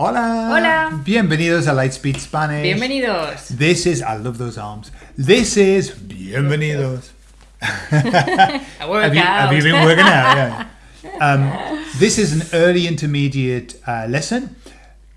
Hola. Hola. Bienvenidos a Lightspeed Spanish. Bienvenidos. This is, I love those arms. This is Bienvenidos. Have you, have you been working out? Yeah. Um, this is an early intermediate uh, lesson,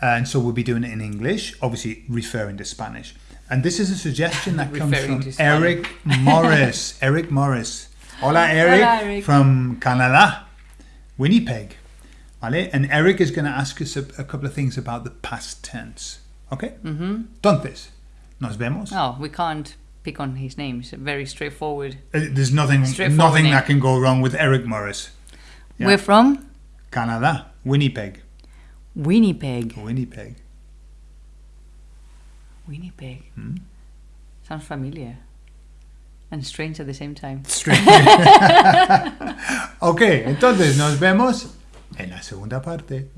and so we'll be doing it in English, obviously referring to Spanish. And this is a suggestion that comes from. Eric Morris. Eric Morris. Hola, Eric, Hola, Eric. from Canada, Winnipeg. Vale? And Eric is going to ask us a, a couple of things about the past tense. Okay? Mm-hmm. Entonces, nos vemos. Oh, we can't pick on his name. It's very straightforward. Uh, There's nothing, nothing name. that can go wrong with Eric Morris. Yeah. We're from Canada, Winnipeg. Winnipeg. Winnipeg. Winnipeg. Hmm? Sounds familiar. And strange at the same time. Strange. ok, entonces nos vemos en la segunda parte.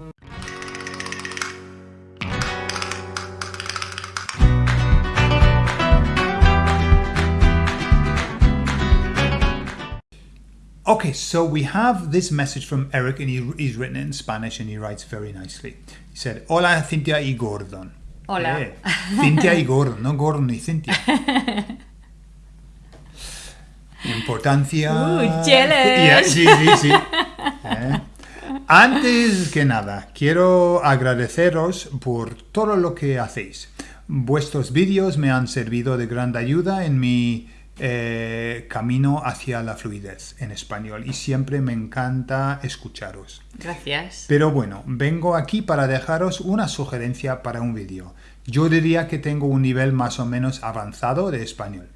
Okay, so we have this message from Eric, and he, he's written it in Spanish, and he writes very nicely. He said, "Hola, Cynthia y Gordon." Hola. Eh, Cynthia y Gordon, no Gordon y Cynthia. Importancia. Jealous. Ya, sí, sí, sí. Eh. Antes que nada, quiero agradeceros por todo lo que hacéis. Vuestros vídeos me han servido de gran ayuda en mi eh, camino hacia la fluidez en español y siempre me encanta escucharos. Gracias. Pero bueno, vengo aquí para dejaros una sugerencia para un vídeo. Yo diría que tengo un nivel más o menos avanzado de español.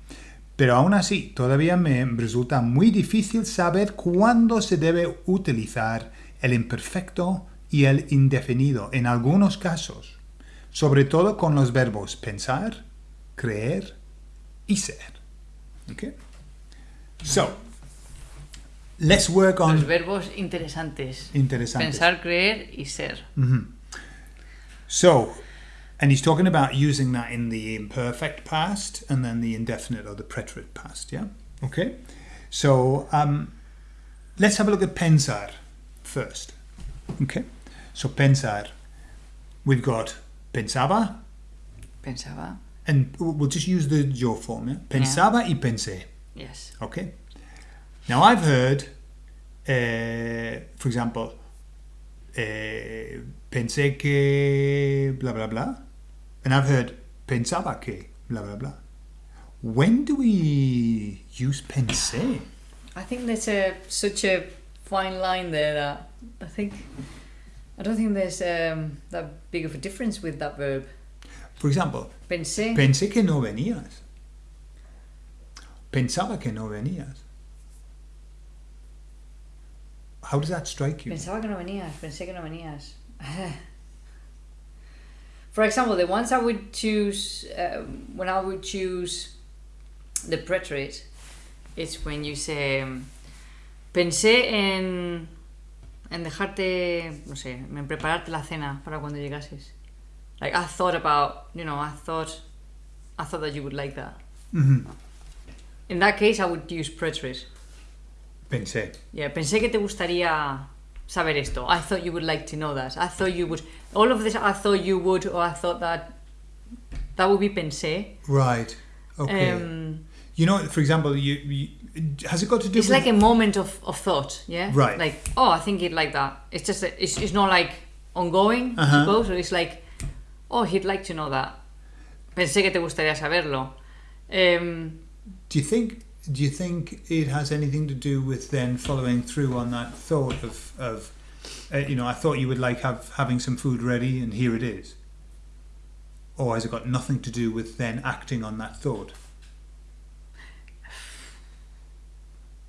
Pero aún así, todavía me resulta muy difícil saber cuándo se debe utilizar el imperfecto y el indefinido en algunos casos. Sobre todo con los verbos pensar, creer y ser. Okay? So, let's work on... Los verbos interesantes. Interesantes. Pensar, creer y ser. So, and he's talking about using that in the imperfect past and then the indefinite or the preterite past, yeah? Okay? So, um, let's have a look at pensar first. Okay? So, pensar. We've got pensaba, Pensaba. and we'll just use the yo form, yeah? Pensaba y pensé. Yes. Okay. Now I've heard, uh, for example, uh, pensé que blah blah blah, and I've heard pensaba que blah blah blah. When do we use pensé? I think there's a such a fine line there that I think I don't think there's um, that big of a difference with that verb. For example, Pensé. pensé que no venías. Pensaba que no venías. How does that strike you? Pensaba que no venías. Pensé que no venías. For example, the ones I would choose uh, when I would choose the preterite, it's when you say um, pensé en en dejarte, no sé, en prepararte la cena para cuando llegases. Like I thought about, you know, I thought I thought that you would like that. In that case, I would use preterite. Pensé. Yeah, pensé que te gustaría saber esto. I thought you would like to know that. I thought you would. All of this, I thought you would, or I thought that. That would be pensé. Right. Okay. Um, You know, for example, you, you has it got to do it's with like a moment of, of thought, yeah? Right. Like, oh, I think he'd like that. It's just, a, it's, it's not like ongoing, I Uh-huh. suppose, or it's like, oh, he'd like to know that. Pensé que te gustaría saberlo. Um, Do you think? Do you think it has anything to do with then following through on that thought of of, uh, you know, I thought you would like have having some food ready, and here it is. Or has it got nothing to do with then acting on that thought?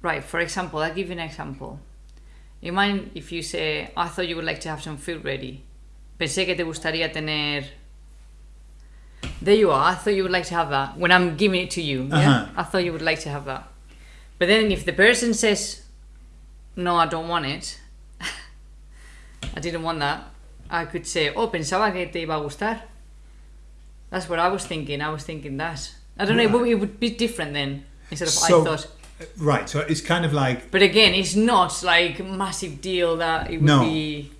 Right, for example, I'll give you an example. You mind if you say, I thought you would like to have some food ready. Pensé que te gustaría tener. There you are, I thought you would like to have that. When I'm giving it to you, yeah? Uh-huh. I thought you would like to have that. But then if the person says, No, I don't want it, I didn't want that, I could say, Oh, pensaba que te iba a gustar. That's what I was thinking, I was thinking that. I don't know, it would, it would be different then. Instead of So- I thought. Right. So it's kind of like, But again, it's not like a massive deal that it would No. be.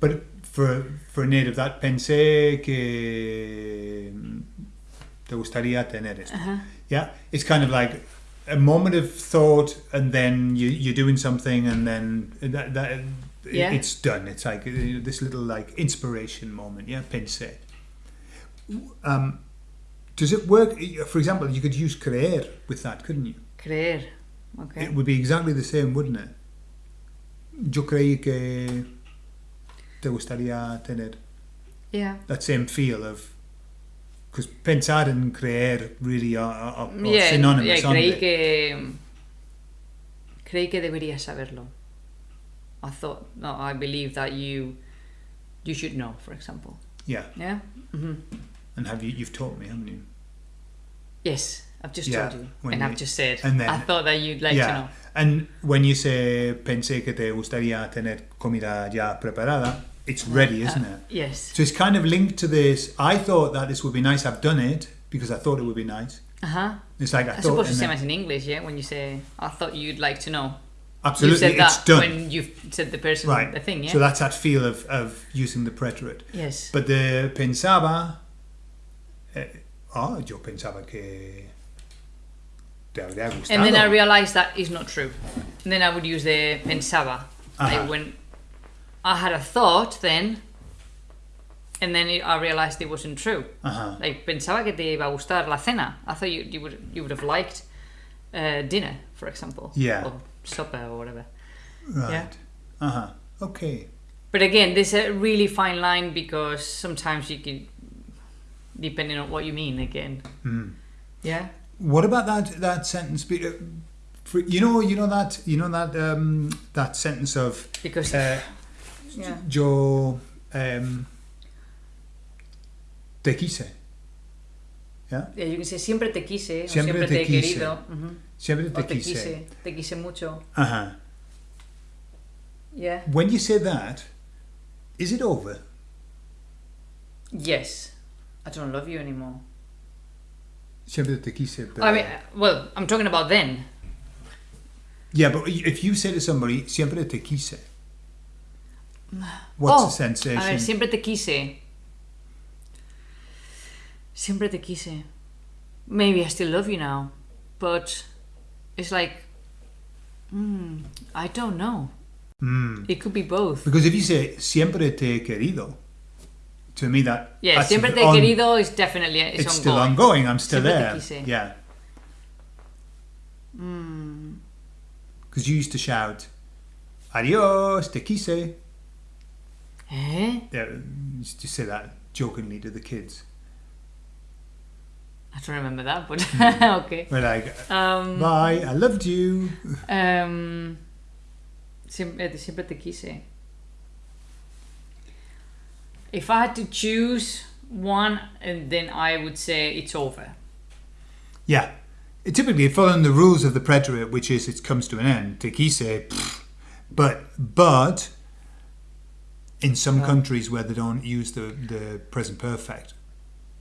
but for, for a native that pensé que te gustaría tener esto. Uh-huh. Yeah, it's kind of like a moment of thought, and then you, you're doing something, and then that, that it- Yeah. it's done. It's like uh, this little like inspiration moment. Yeah, pensé. Um, does it work? For example, you could use creer with that, couldn't you? Creer. Okay. It would be exactly the same, wouldn't it? Yo creí que te gustaría tener Yeah. that same feel of because pensar and creer really are, are, are Yeah, yeah, synonymous, aren't creí que creí que deberías saberlo. I thought no, I believe that you you should know, for example. Yeah, Yeah. hmm and have you? You've taught me, haven't you? Yes, I've just Yeah, told you, and you- I've just said. and then- I thought that you'd like yeah, to know. and when you say pensé que te gustaría tener comida ya preparada, it's ready, isn't it? Yes. So it's kind of linked to this. I thought that this would be nice. I've done it because I thought it would be nice. Uh huh. It's like I, I thought. suppose the and same as in English, yeah. When you say, "I thought you'd like to know," absolutely, you said it's that done. when you've said the person right. the thing, yeah. So that's that feel of, of using the preterite. yes. But the pensaba. Eh, oh, yo pensaba que te habría gustado. and then I realized that is not true. And then I would use the pensaba. Like when I had a thought, then, and then I realized it wasn't true. Uh-huh. Like pensaba que te iba a gustar la cena. I thought you you would you would have liked uh, dinner, for example. Yeah. Or supper or whatever. Right. Yeah. Uh-huh. Okay. But again, there's a really fine line because sometimes you can, depending on what you mean. Again. Mm. Yeah. What about that that sentence? be- uh, For, you know, you know that you know that um, that sentence of Because. uh, yeah. yo um, te quise. Yeah, you can say siempre te quise, o Siempre siempre te te, he quise. querido. ujú. Siempre O te te quise. quise, te quise mucho. Uh-huh. Yeah. When you say that, is it over? Yes. I don't love you anymore. Siempre te quise. Pero... I mean, well, I'm talking about then. Yeah, but if you say to somebody, siempre te quise, what's Oh, the sensation? A ver, siempre te quise. Siempre te quise. Maybe I still love you now, but it's like, mm, I don't know. Mm. It could be both. Because if you say siempre te he querido, to me that Yeah, that's siempre te he querido is definitely it's, It's, still ongoing. I'm still Siempre there. Yeah, Mm, because you used to shout, "Adios, te quise." eh? Yeah, you used to say that jokingly to the kids. I don't remember that, but Mm. okay. We're like, Um, "Bye, I loved you." um, siempre, siempre te quise. If I had to choose one, and then I would say it's over. Yeah, it typically following the rules of the preterite, which is it comes to an end. Te quise, pfft. but but in some Oh. countries where they don't use the the present perfect,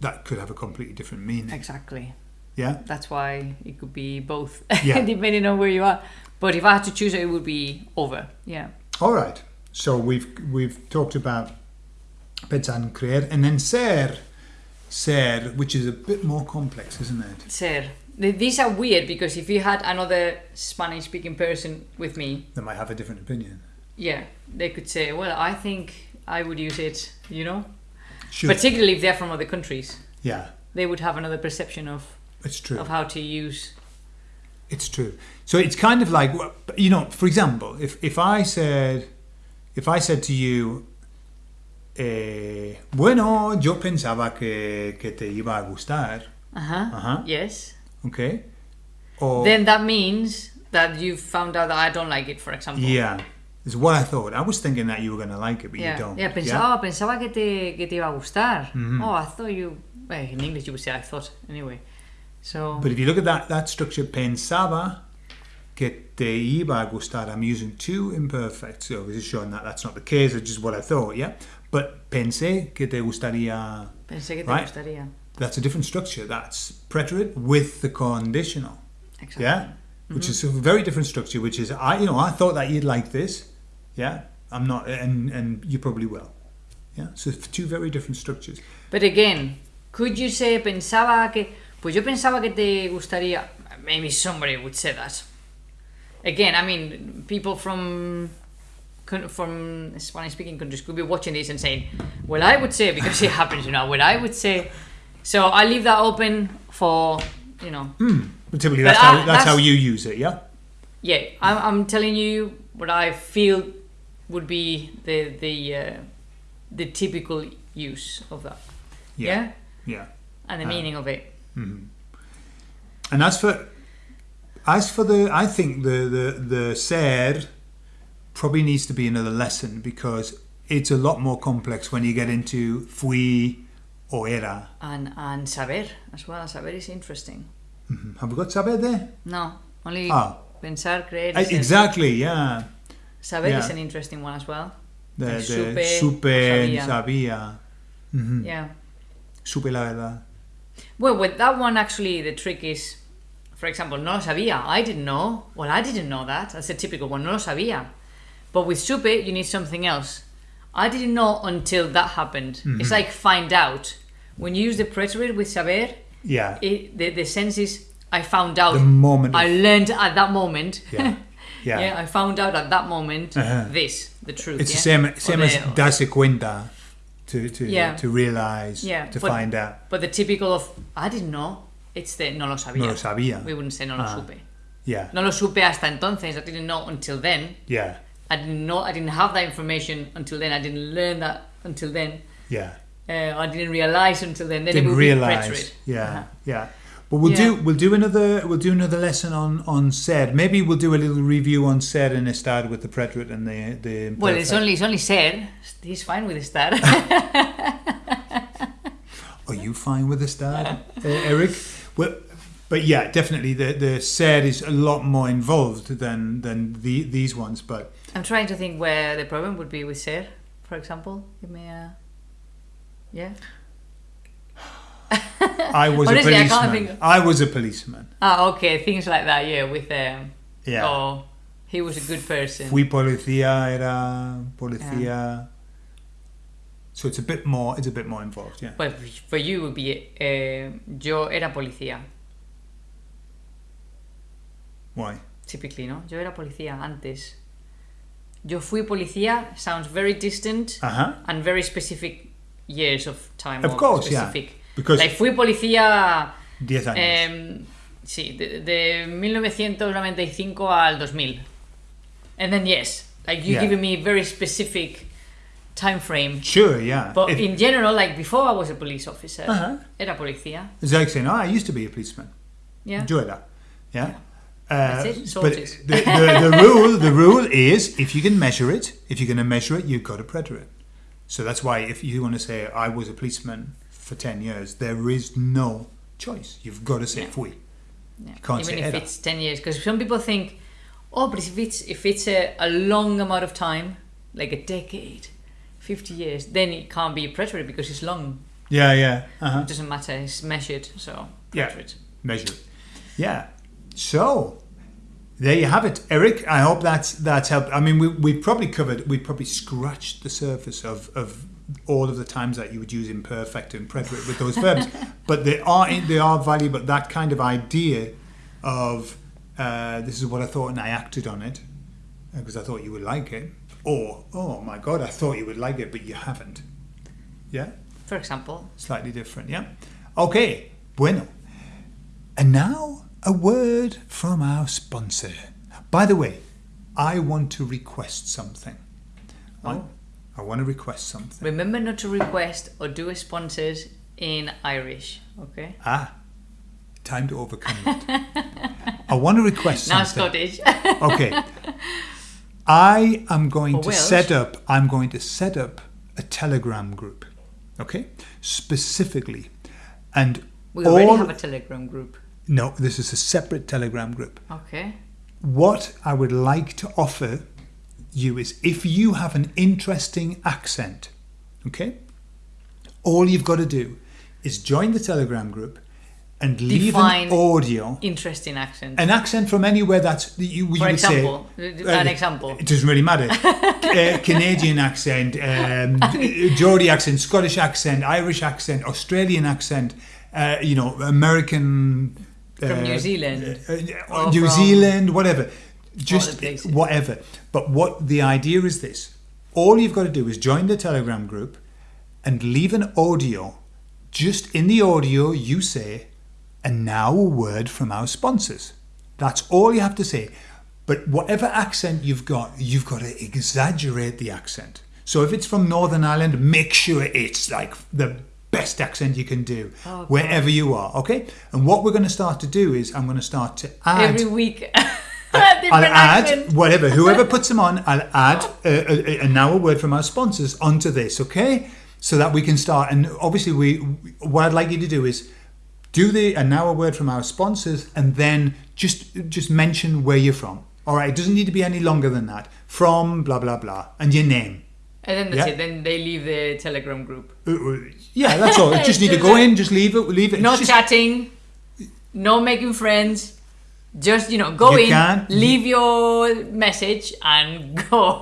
that could have a completely different meaning. Exactly. Yeah. That's why it could be both, Yeah. depending on where you are. But if I had to choose, it would be over. Yeah. All right. So we've we've talked about and creer, and then ser, ser, which is a bit more complex, isn't it? Ser. These are weird because if you had another Spanish speaking person with me, They might have a different opinion. yeah, they could say, well, I think I would use it, you know? Sure. Particularly if they're from other countries. yeah, They would have another perception of, it's true. of how to use. It's true. So it's kind of like you know, for example, if if I said if I said to you, eh, bueno, yo pensaba que, que te iba a gustar, Uh huh. Uh-huh. Yes. okay? Or Then that means that you found out that I don't like it, for example. yeah, is what I thought. I was thinking that you were going to like it, but Yeah, you don't. yeah, pensaba, pensaba que te, que te iba a gustar. Mhm. Oh, I thought you. Well, in English you would say I thought anyway. So But if you look at that that structure, pensaba que te iba a gustar. I'm using two imperfects, so is showing that that's not the case. It's just what I thought. Yeah, but pensé que te gustaría. pensé que te Right. gustaría. That's a different structure. That's preterite with the conditional. Exactly. Yeah, mm-hmm. which is a very different structure. Which is I, you know, I thought that you'd like this. Yeah, I'm not, and and you probably will. Yeah, so two very different structures. But again, could you say pensaba que pues yo pensaba que te gustaría maybe somebody would say that. Again, I mean, people from from Spanish speaking countries could be watching this and saying, "Well, I would say because it happens, you know. Well, I would say." So I leave that open for you know. But typically, that's, how, that's, that's- how you use it, yeah? Yeah, I'm, I'm telling you what I feel would be the the uh, the typical use of that. Yeah, Yeah. and the Ah. meaning of it. And as for as for the I think the the the ser probably needs to be another lesson because it's a lot more complex when you get into fui or era. And and saber as well. Saber is interesting. Mhm. Have we got saber there? No, only Ah. pensar, creer. Uh, a- exactly, yeah. Saber yeah. is an interesting one as well. The, the supe, supe, sabía. sabía. Mhm. Yeah. Supe la verdad. Well, with that one, actually, the trick is, for example, no lo sabía. I didn't know. Well, I didn't know that. That's a typical one. No lo sabía. But with supe, you need something else. I didn't know until that happened. It's like find out. When you use the preterite with saber, Yeah. it, the, the sense is I found out. The moment I learned at that moment. Yeah. Yeah. I found out at that moment Uh-huh. this, the truth. It's yeah? the same same the- as darse cuenta to to Yeah. to realize Yeah, to but- find out. But the typical of I didn't know. It's the no lo sabía. No lo sabía. We wouldn't say no lo Ah. supe. Yeah. No lo supe hasta entonces. I didn't know until then. Yeah. I didn't know. I didn't have that information until then. I didn't learn that until then. Yeah. Uh, I didn't realize until then. Then Didn't realize. Yeah. Uh-huh. Yeah. But we'll Yeah. do we'll do another we'll do another lesson on on ser. Maybe we'll do a little review on ser and estar with the preterite and the the. Well, it's only it's only said. He's fine with the start. Are you fine with uh, Eric? Well, but yeah, definitely the the ser is a lot more involved than than the these ones. But I'm trying to think where the problem would be with ser, for example. Give me a. Yeah. I was Honestly, I a policeman. think- I was a policeman. Ah, okay. Things like that. Yeah, with um. Yeah. Oh, he was a good person. Fui policía, era policía. So it's a bit more. It's a bit more involved. Yeah. But for you would be uh, yo era policía. Why? Typically, ¿no? Yo era policía antes. Yo fui policía sounds very distant Uh huh. and very specific years of time. Of course, yeah. specific. Because Like fui policía diez años. em, sí, de, de 1995 al 2000. And then yes, like you Yeah. giving me very specific time frame. sure. Yeah. But If- in general, like before I was a police officer, Uh-huh. era policía. it's like saying, "Oh, I used to be a policeman." Yeah. Yo era. Yeah. Uh, it, but the, the, the rule the rule is if you can measure it, if you're going to measure it, you've got to preter it. So that's why if you want to say I was a policeman for ten years, there is no choice. You've got to say Yeah. fui. Yeah. can't Even say if it's 10 years. Because some people think, oh, but if it's, if it's a, a long amount of time, like a decade, 50 years, then it can't be a preterite because it's long. Yeah, yeah. Uh-huh. It doesn't matter, it's measured, so Yeah. preterite. measure. Yeah. So there you have it, Eric. I hope that's that's helped. I mean, we we probably covered, we probably scratched the surface of of all of the times that you would use imperfect and preterite with those verbs, but they are they are valuable. That kind of idea of uh, this is what I thought and I acted on it because I thought you would like it, or oh my god, I thought you would like it, but you haven't. Yeah For example, slightly different, yeah? Okay, bueno. And now a word from our sponsor. By the way, I want to request something. I, Oh. I want to request something. remember not to request or do a sponsors in Irish, okay? Ah, time to overcome it. I want to request Now something. Scottish. Okay. I am going Or to Welsh. set up I'm going to set up a Telegram group. Okay? Specifically. And we already all have a Telegram group. No, this is a separate Telegram group. Okay. What I would like to offer you is if you have an interesting accent, okay, all you've got to do is join the Telegram group and leave Define an audio, Interesting accent. an accent from anywhere that's you, you For would example, say. an uh, example. It doesn't really matter. uh, Canadian accent, um, Geordie accent, Scottish accent, Irish accent, Australian accent, uh, you know, American. From uh, New Zealand. uh, uh, Or New Zealand, whatever. Just whatever. But what the idea is this all you've got to do is join the Telegram group and leave an audio. Just in the audio, you say, and now a word from our sponsors. That's all you have to say. But whatever accent you've got, you've got to exaggerate the accent. So if it's from Northern Ireland, make sure it's like the best accent you can do oh, Okay. wherever you are, okay? And what we're going to start to do is I'm going to start to add Every week. I'll add accent. whatever, whoever puts them on, I'll add oh. a, a, a word from our sponsors onto this, okay? So that we can start. And obviously, we what I'd like you to do is do the and now a word from our sponsors, and then just just mention where you're from. All right, it doesn't need to be any longer than that. From blah blah blah, and your name. And then that's Yeah. it. Then they leave the Telegram group. Uh, uh, Yeah, that's all. You just need to go in, just leave it, leave it. No Just- chatting. No making friends. Just you know, go You in, can. leave your message, and go.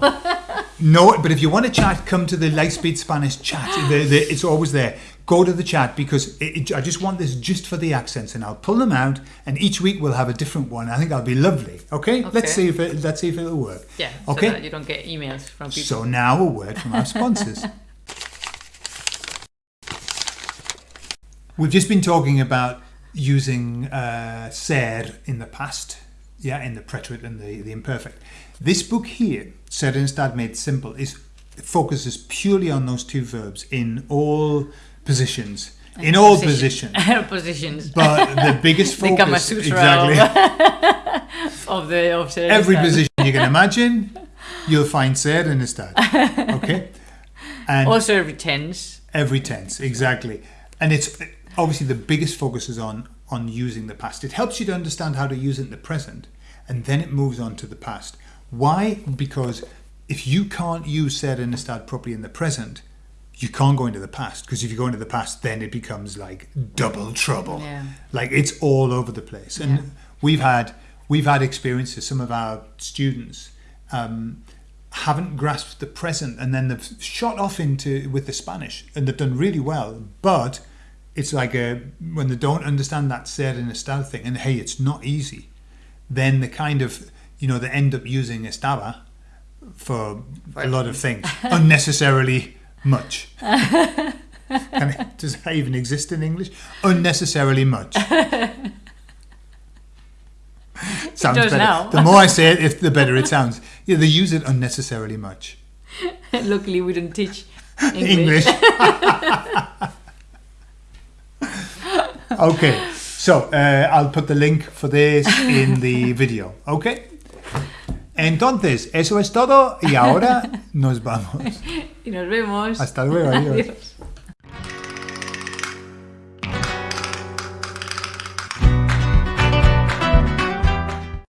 No, but if you want to chat, come to the Lightspeed Spanish chat. The, the, it's always there. Go to the chat because it, it, I just want this just for the accents, and I'll pull them out. And each week we'll have a different one. I think that'll be lovely. Okay, Okay. let's see if it, let's see if it'll work. yeah. Okay. So that you don't get emails from people. So now a word from our sponsors. We've just been talking about using uh, ser in the past, yeah, in the preterite and the, the imperfect. This book here, Ser and Estar Made Simple, is focuses purely on those two verbs in all positions. In all Position- positions. positions. But the biggest The focus Sutra exactly of the of the every position you can imagine, you'll find ser in the stad. Okay? And Also every tense. Every tense, exactly. And it's obviously the biggest focus is on on using the past. It helps you to understand how to use it in the present, and then it moves on to the past. Why? Because if you can't use ser and estar properly in the present, you can't go into the past. Because if you go into the past, then it becomes like double trouble. Yeah. Like it's all over the place. And Yeah. we've had we've had experiences. Some of our students. Um, haven't grasped the present and then they've shot off into with the Spanish and they've done really well but it's like a when they don't understand that ser in estado thing and hey it's not easy then the kind of you know they end up using estaba for a lot of things unnecessarily much it, does that even exist in English unnecessarily much sounds better now. the more I say it if the better it sounds yeah they use it unnecessarily much Luckily, we don't teach English. English. okay, so uh, I'll put the link for this in the video. Okay. Entonces, eso es todo y ahora nos vamos. Y nos vemos. Hasta luego, adiós. Adiós.